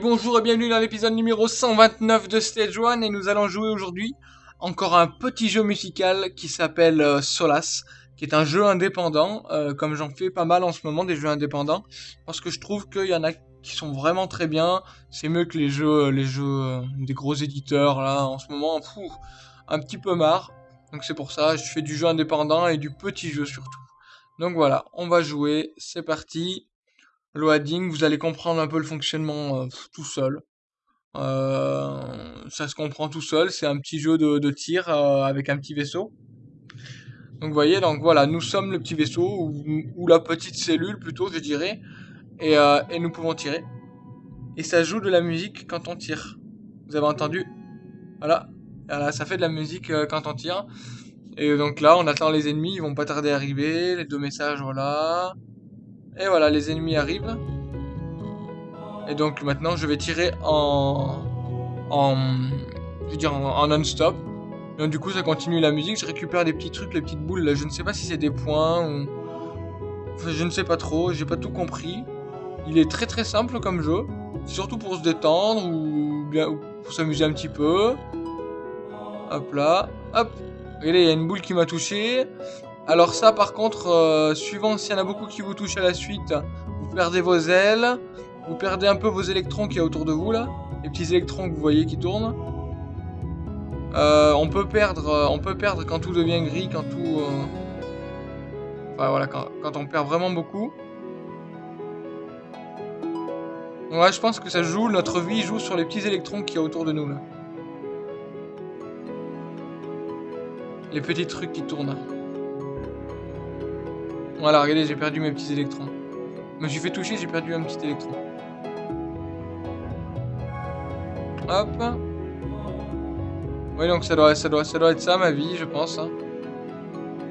Bonjour et bienvenue dans l'épisode numéro 129 de Stage 1 et nous allons jouer aujourd'hui encore un petit jeu musical qui s'appelle euh, Solas, qui est un jeu indépendant, euh, comme j'en fais pas mal en ce moment des jeux indépendants, parce que je trouve qu'il y en a qui sont vraiment très bien, c'est mieux que les jeux, euh, des gros éditeurs là en ce moment, un petit peu marre, donc c'est pour ça, je fais du jeu indépendant et du petit jeu surtout. Donc voilà, on va jouer, c'est parti loading, vous allez comprendre un peu le fonctionnement euh, tout seul. Euh, ça se comprend tout seul, c'est un petit jeu de, tir euh, avec un petit vaisseau. Donc vous voyez, donc voilà, nous sommes le petit vaisseau, ou, la petite cellule plutôt, je dirais, et, et, nous pouvons tirer. Et ça joue de la musique quand on tire. Vous avez entendu? Voilà, voilà ça fait de la musique quand on tire. Et donc là, on attend les ennemis, ils vont pas tarder à arriver, les deux messages, voilà. Et voilà, les ennemis arrivent. Et donc maintenant, je vais tirer en... En... Je veux dire, en, non-stop. Donc du coup, ça continue la musique. Je récupère des petits trucs, les petites boules. Je ne sais pas si c'est des points ou... Enfin, je ne sais pas trop. J'ai pas tout compris. Il est très très simple comme jeu. Surtout pour se détendre ou bien pour s'amuser un petit peu. Hop là. Hop. Regardez, il y a une boule qui m'a touché. Alors ça par contre, euh, suivant s'il y en a beaucoup qui vous touchent à la suite, vous perdez vos ailes, vous perdez un peu vos électrons qui y a autour de vous là, les petits électrons que vous voyez qui tournent. Euh, on peut perdre, euh, on peut perdre quand tout devient gris, quand tout, enfin voilà, quand, on perd vraiment beaucoup. Ouais, je pense que ça joue, notre vie joue sur les petits électrons qui y a autour de nous là. Les petits trucs qui tournent. Voilà, regardez, j'ai perdu mes petits électrons. Je me suis fait toucher, j'ai perdu un petit électron. Hop. Oui, donc ça doit, être ça ma vie, je pense. Hein.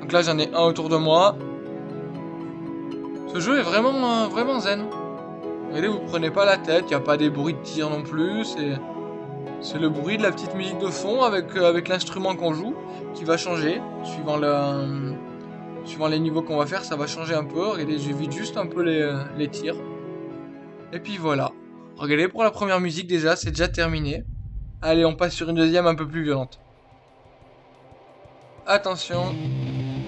Donc là, j'en ai un autour de moi. Ce jeu est vraiment, euh, vraiment zen. Regardez, vous prenez pas la tête, il n'y a pas des bruits de tir non plus. C'est le bruit de la petite musique de fond avec, euh, avec l'instrument qu'on joue qui va changer suivant le Suivant les niveaux qu'on va faire, ça va changer un peu. Regardez, j'évite juste un peu les, euh, les tirs. Et puis voilà. Regardez, pour la première musique déjà, c'est déjà terminé. Allez, on passe sur une deuxième un peu plus violente. Attention.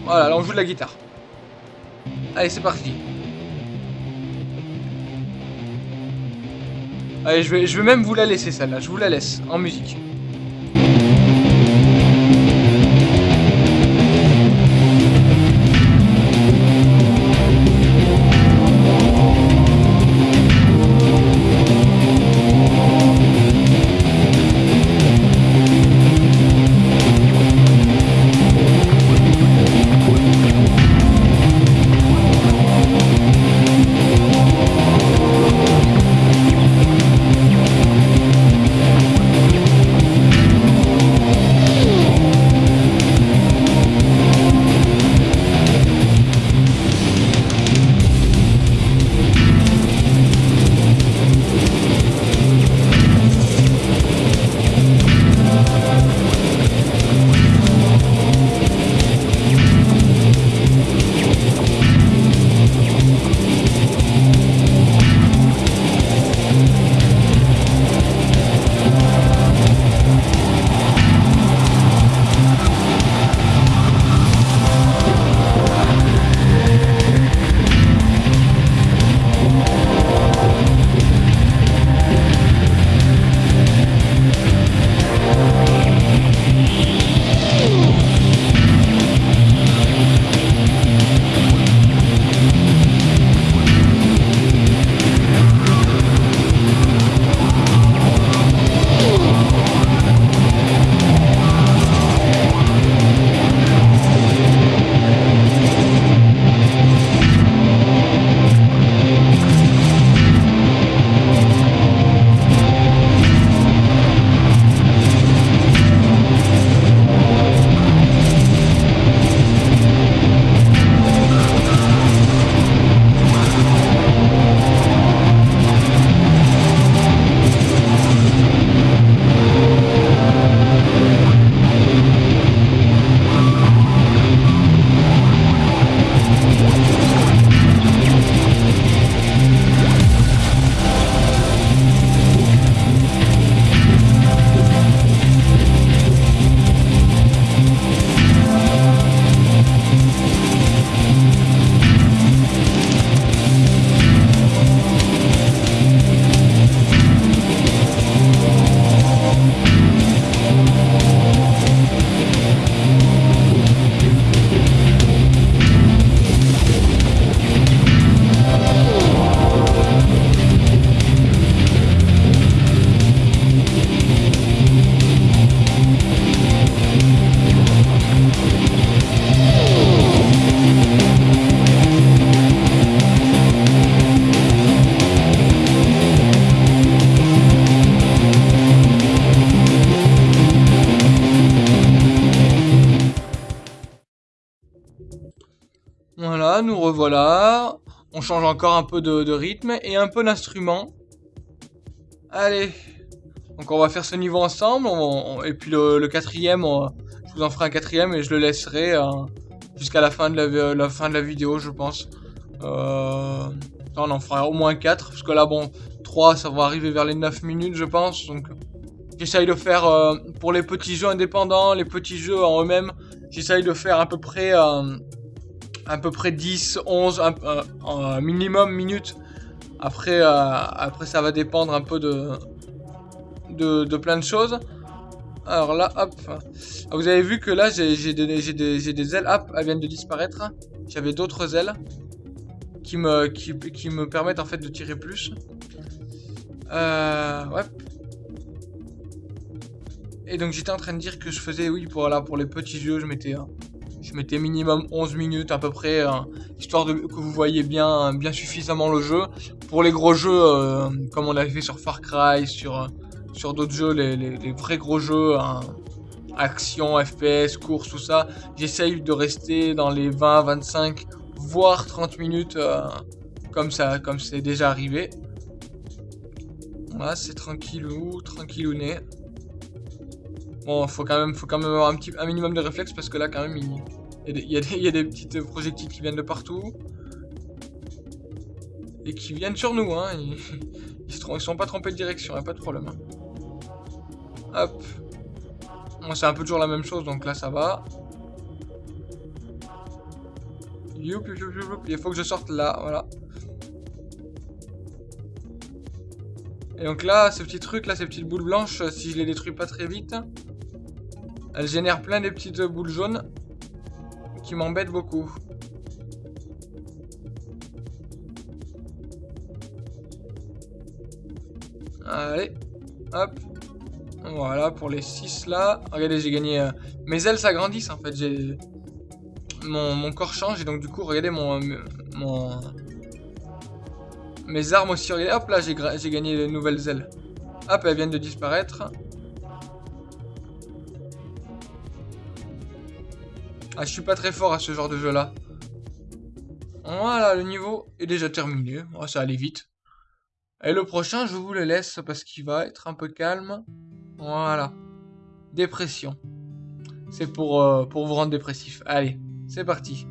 Voilà, là on joue de la guitare. Allez, c'est parti. Allez, je vais, je vais même vous la laisser celle-là. Je vous la laisse en musique. Change encore un peu de, rythme et un peu d'instrument. Allez. Donc on va faire ce niveau ensemble. et puis le, quatrième, je vous en ferai un quatrième et je le laisserai euh, jusqu'à la fin de la, fin de la vidéo, je pense. Euh, on en fera au moins 4. Parce que là, bon, 3, ça va arriver vers les 9 minutes, je pense. Donc j'essaye de faire euh, pour les petits jeux indépendants, les petits jeux en eux-mêmes. J'essaye de faire à peu près à peu près 10, 11, un, minimum minutes. Après, euh, après, ça va dépendre un peu de, de, plein de choses. Alors là, hop. Ah, vous avez vu que là, j'ai des, des, ailes. Hop, elles viennent de disparaître. J'avais d'autres ailes qui me, permettent en fait de tirer plus. Euh, ouais. Et donc j'étais en train de dire que je faisais, oui, pour, là, pour les petits jeux, je mettais je mettais minimum 11 minutes à peu près, hein, histoire que vous voyez bien, bien suffisamment le jeu. Pour les gros jeux, euh, comme on avait fait sur Far Cry, sur, sur d'autres jeux, les, vrais gros jeux, hein, action, FPS, course, tout ça, j'essaye de rester dans les 20, 25, voire 30 minutes, euh, comme ça, comme c'est déjà arrivé. Voilà, c'est tranquillou, tranquillouné. Bon, faut quand même, faut quand même avoir un, petit, un minimum de réflexe parce que là, quand même, il, y, a des, il, petites projectiles qui viennent de partout. Et qui viennent sur nous, hein. Ils, ils, sont pas trompés de direction, y a pas de problème. Hein. Hop. Bon, c'est un peu toujours la même chose, donc là, ça va. Youp, youp, youp, Il faut que je sorte là, voilà. Et donc là, ces petits trucs, là, ces petites boules blanches, si je les détruis pas très vite, elle génère plein de petites boules jaunes qui m'embêtent beaucoup. Allez, hop. Voilà, pour les 6 là. Regardez, j'ai gagné... Euh, mes ailes s'agrandissent en fait. Mon, corps change et donc du coup, regardez mon... mon... Mes armes aussi, regardez. Hop là, j'ai gagné de nouvelles ailes. Hop, elles viennent de disparaître. Ah, je suis pas très fort à ce genre de jeu là. Voilà, le niveau est déjà terminé. Oh, ça allait vite. Et le prochain, je vous le laisse parce qu'il va être un peu calme. Voilà. Dépression. C'est pour, euh, pour vous rendre dépressif. Allez, c'est parti.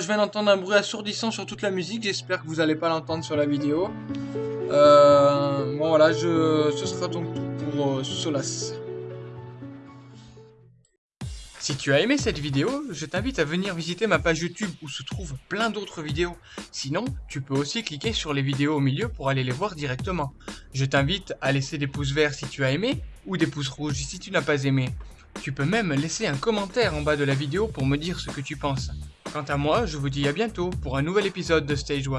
Je viens d'entendre un bruit assourdissant sur toute la musique. J'espère que vous n'allez pas l'entendre sur la vidéo. Euh, bon voilà, ce sera donc pour Solas. Si tu as aimé cette vidéo, je t'invite à venir visiter ma page YouTube où se trouvent plein d'autres vidéos. Sinon, tu peux aussi cliquer sur les vidéos au milieu pour aller les voir directement. Je t'invite à laisser des pouces verts si tu as aimé ou des pouces rouges si tu n'as pas aimé. Tu peux même laisser un commentaire en bas de la vidéo pour me dire ce que tu penses. Quant à moi, je vous dis à bientôt pour un nouvel épisode de Stage 1.